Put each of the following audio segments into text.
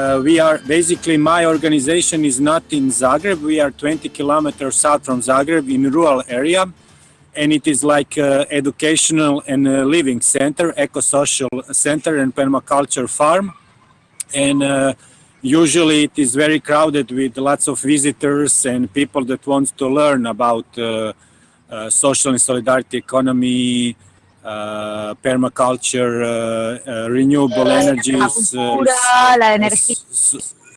Uh, we are basically my organization is not in Zagreb. We are 20 kilometers south from Zagreb in rural area, and it is like uh, educational and uh, living center, eco-social center, and permaculture farm. And uh, usually it is very crowded with lots of visitors and people that want to learn about social and solidarity economy, Uh, permaculture, uh, uh, renewable energies, uh,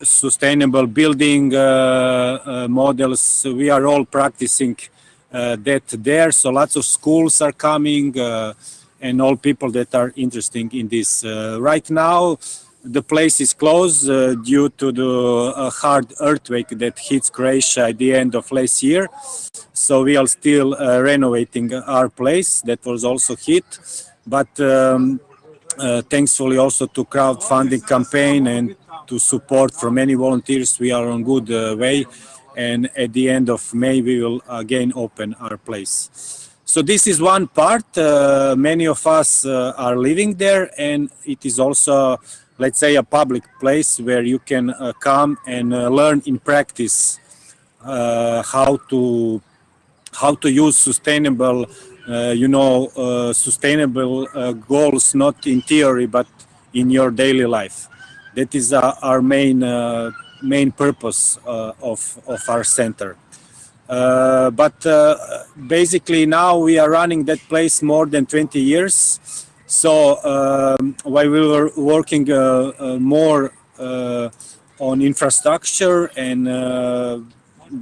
sustainable building uh, models. We are all practicing that there. So lots of schools are coming and all people that are interested in this. right now, the place is closed uh, due to the uh, hard earthquake that hits Croatia at the end of last year. So we are still uh, renovating our place that was also hit. But um, uh, thankfully also to crowdfunding campaign and to support from many volunteers, we are on good uh, way. And at the end of May, we will again open our place. So this is one part. Uh, many of us are living there and it is also let's say a public place where you can uh, come and uh, learn in practice uh, how to how to use sustainable uh, you know uh, sustainable uh, goals not in theory but in your daily life. That is our main main purpose of of our center. But basically now we are running that place more than 20 years so um, while we were working uh, uh, more uh, on infrastructure and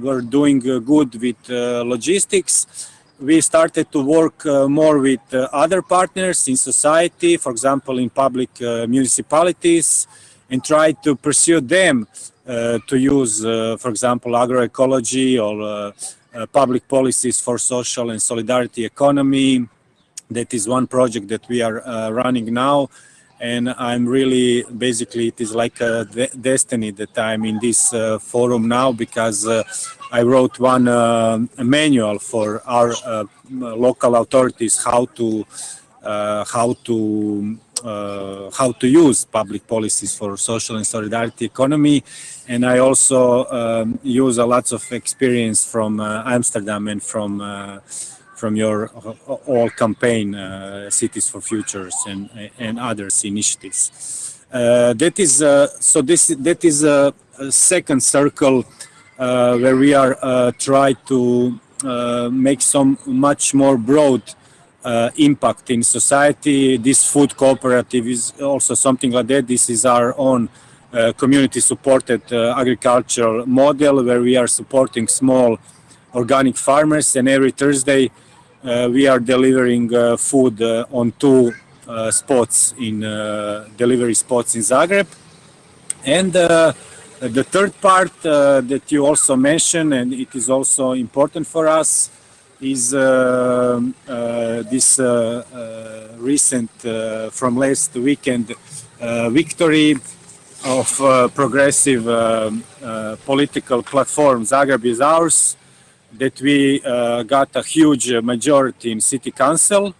we're doing good with logistics, we started to work uh, more with uh, other partners in society, for example, in public uh, municipalities, and try to pursue them to use, for example, agroecology or public policies for social and solidarity economy, that is one project that we are uh, running now. And I'm really basically it is like a destiny that I'm in this uh, forum now because uh, I wrote one uh, manual for our uh, local authorities how to uh, how to how to use public policies for social and solidarity economy. And I also um, use a lots of experience from Amsterdam and from from your uh, all campaign, uh, Cities for Futures and, and others initiatives. Uh, that is, so this, that is a, a second circle where we are try to make some much more broad uh, impact in society. This food cooperative is also something like that. This is our own uh, community supported uh, agricultural model where we are supporting small organic farmers and every Thursday uh, Uh, we are delivering uh, food uh, on two uh, spots in uh, delivery spots in Zagreb. And the third part that you also mentioned, and it is also important for us, is uh, uh, this uh, recent from last weekend victory of progressive um, political platform Zagreb is ours that we uh, got a huge majority in city council.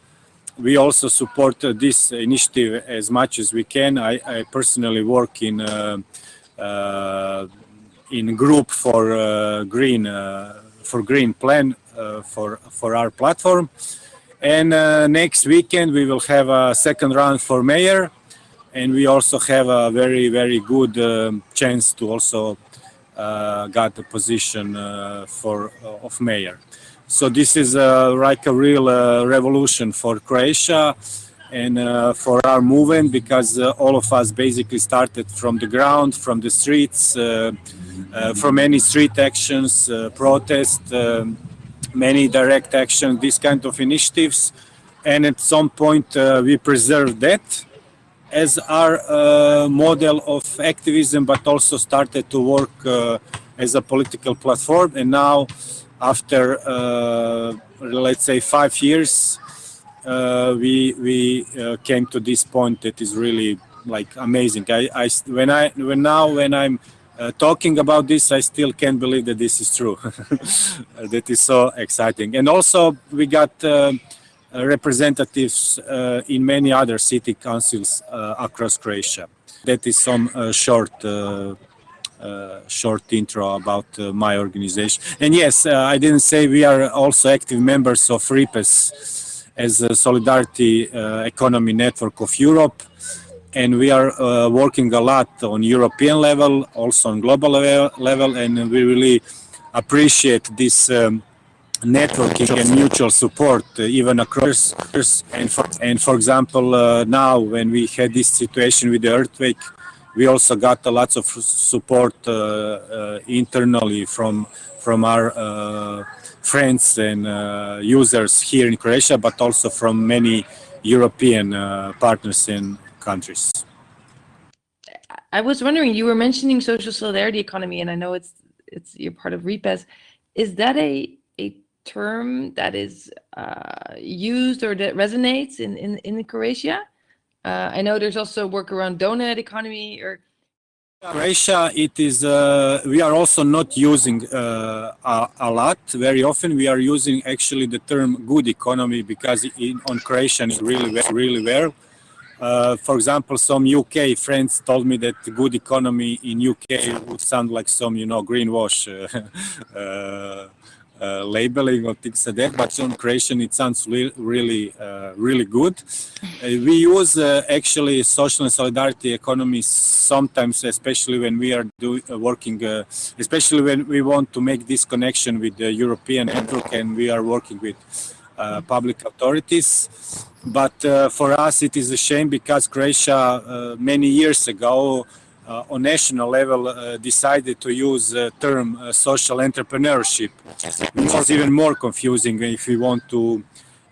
We also support uh, this initiative as much as we can. I, I personally work in uh, uh in group for uh, green uh, for green plan for for our platform. And next weekend we will have a second round for mayor, and we also have a very very good um, chance to also uh, got the position uh, for uh, of mayor. So this is like a real revolution for Croatia and uh, for our movement because uh, all of us basically started from the ground, from the streets, uh, from many street actions, protests, um, many direct action, these kind of initiatives. And at some point we preserved that as our uh, model of activism, but also started to work uh, as a political platform. And now, after uh, let's say five years, uh, we we uh, came to this point that is really like amazing. I, I when I when now when I'm uh, talking about this, I still can't believe that this is true. that is so exciting. And also, we got representatives uh, in many other city councils uh, across Croatia. that is some uh, short uh, uh, short intro about uh, my organization. And yes, uh, I didn't say we are also active members of RIPESS as a Solidarity Economy Network of Europe. And we are working a lot on European level, also on global level, and we really appreciate this um, networking and mutual support uh, even across and for, and for example uh, now when we had this situation with the earthquake we also got a lots of support uh, uh, internally from from our uh, friends and users here in Croatia, but also from many European partners and countries. I was wondering, you were mentioning social solidarity economy, and I know it's it's you're part of RIPESS. Is that a term that is uh, used or that resonates in in in Croatia? Uh, I know there's also work around donut economy or Croatia, it is, uh, we are also not using uh, a, a, lot. Very often we are using actually the term good economy because in, on Croatian it's really, really well. Uh, for example, some UK friends told me that good economy in UK would sound like some, you know, greenwash uh, labeling of things like that, but on Croatian it sounds really, uh, really good. Uh, we use uh, actually social and solidarity economy sometimes, especially when we are do, uh, working, especially when we want to make this connection with the European network and we are working with public authorities. But for us it is a shame because Croatia many years ago uh, on national level uh, decided to use the term uh, social entrepreneurship, which is even more confusing if we want to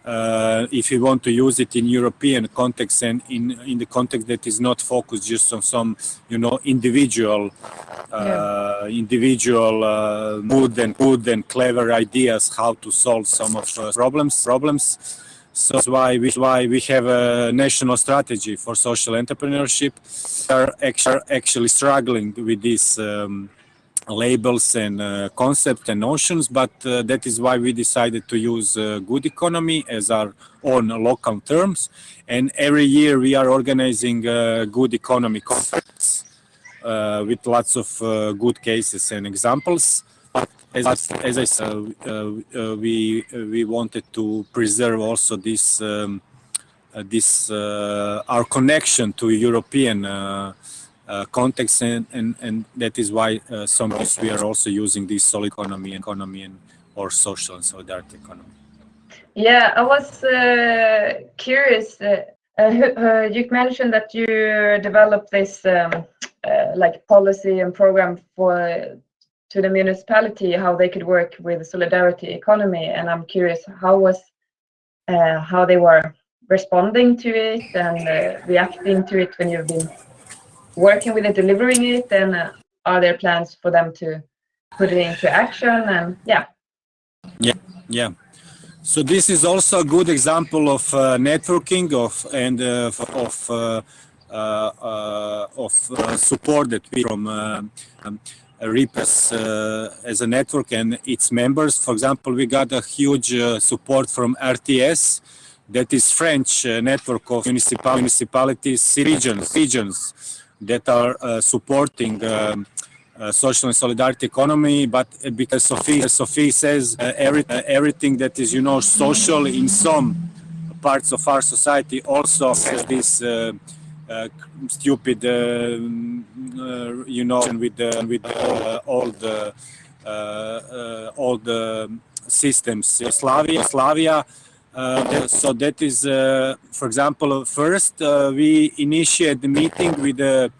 uh, if we want to use it in European context and in in the context that is not focused just on some you know individual uh, yeah. individual uh, good and good and clever ideas how to solve some of problems problems so that's why we, why we have a national strategy for social entrepreneurship. We are actually, struggling with these um, labels and uh, concepts and notions, but uh, that is why we decided to use uh, good economy as our own local terms. And every year we are organizing uh, good economy conference uh, with lots of uh, good cases and examples as, as I said, uh, uh, we uh, we wanted to preserve also this um, this our connection to European context, and, and and that is why sometimes we are also using this solid economy, economy, and or social and solidarity economy. Yeah, I was uh, curious. Uh, uh, you mentioned that you developed this um, like policy and program for to the municipality how they could work with solidarity economy and i'm curious how was uh, how they were responding to it and uh, reacting to it when you've been working with it delivering it and uh, are there plans for them to put it into action? And yeah. Yeah yeah. So this is also a good example of uh, networking of and uh, of uh, of support that we from um, RIPESS uh, as a network and its members. For example, we got a huge uh, support from RTES, that is French uh, network of municipal municipalities, regions, regions that are uh, supporting um, uh, social and solidarity economy. But because Sophie, Sophie says uh, every, everything that is, you know, social in some parts of our society also has this stupid, uh, uh, you know, with the, with all the all the systems, Slavia, Slavia. Uh, so that is, uh, for example, first uh, we initiate the meeting with the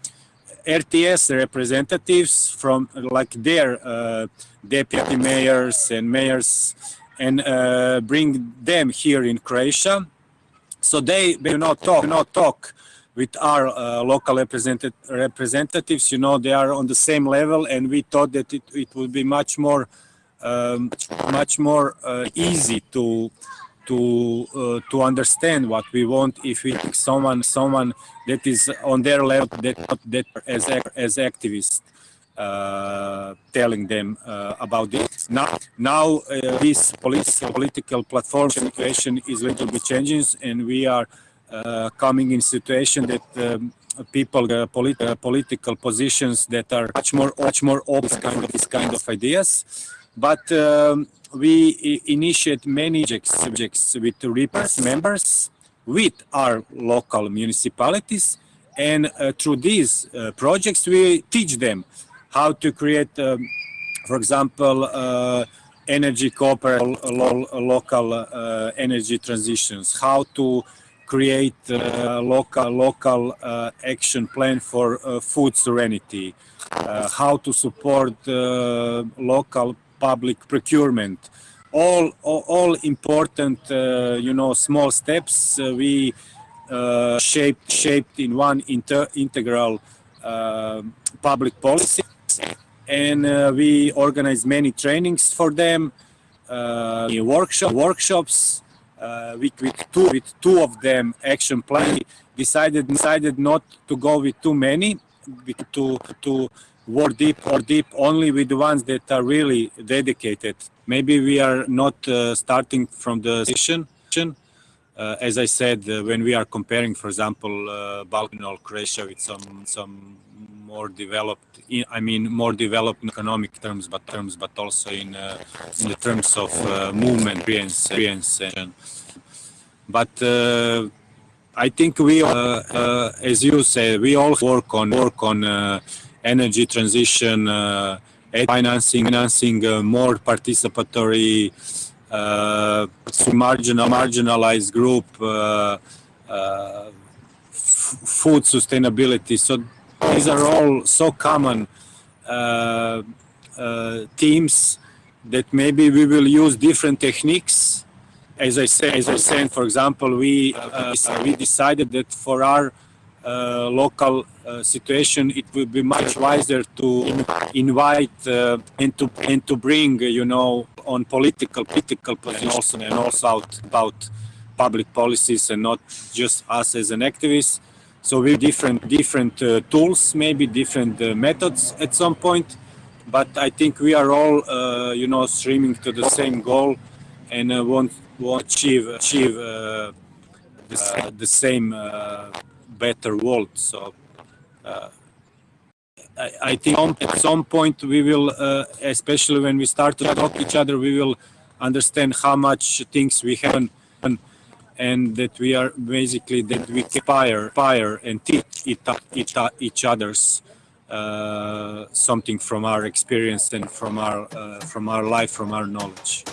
RTES representatives from like their deputy mayors and mayors and bring them here in Croatia. So they do not talk, not talk with our uh, local represented representatives. You know, they are on the same level, and we thought that it, it would be much more um, much more uh, easy to to uh, to understand what we want if we pick someone someone that is on their level that that as as activists uh, telling them uh, about this. Now, now uh, this political platform situation is a little bit changing, and we are coming in situation that um, people uh, polit- uh, political positions that are much more much more open kind of this kind of ideas. But um, we initiate many projects projects with RIPESS members with our local municipalities. And uh, through these uh, projects we teach them how to create um, for example uh, energy cooperation lo- local uh, energy transitions how to create uh, local local uh, action plan for uh, food serenity uh, how to support uh, local public procurement. All all, all important you know small steps we shaped shaped in one integral public policy. And we organize many trainings for them workshop workshops uh, with, with two with two of them action plan decided decided not to go with too many to to work deep or deep only with the ones that are really dedicated. Maybe we are not uh, starting from the session uh, as I said, uh, when we are comparing, for example, uh, Balkan or Croatia with some some more developed, I- I mean, more developed in economic terms, but terms, but also in uh, in the terms of uh, movement, experience, experience. And, but uh, I think we, uh, uh, as you say, we all work on work on uh, energy transition, financing, financing more participatory marginal marginalized group food sustainability so these are all so common uh, uh, themes that maybe we will use different techniques as i say as i said for example we uh, we decided that for our uh, local uh, situation, it will be much wiser to invite uh, and to and to bring, you know, on political political positions and also out about public policies and not just us as an activist. So we different different uh, tools, maybe different uh, methods at some point, but I think we are all, uh, you know, streaming to the same goal and uh, want want achieve achieve uh, the, uh, the same better world. So I, I think at some point we will, especially when we start to talk to each other, we will understand how much things we have and, that we are basically that we fire, fire and teach each, each other's uh, something from our experience and from our uh, from our life, from our knowledge.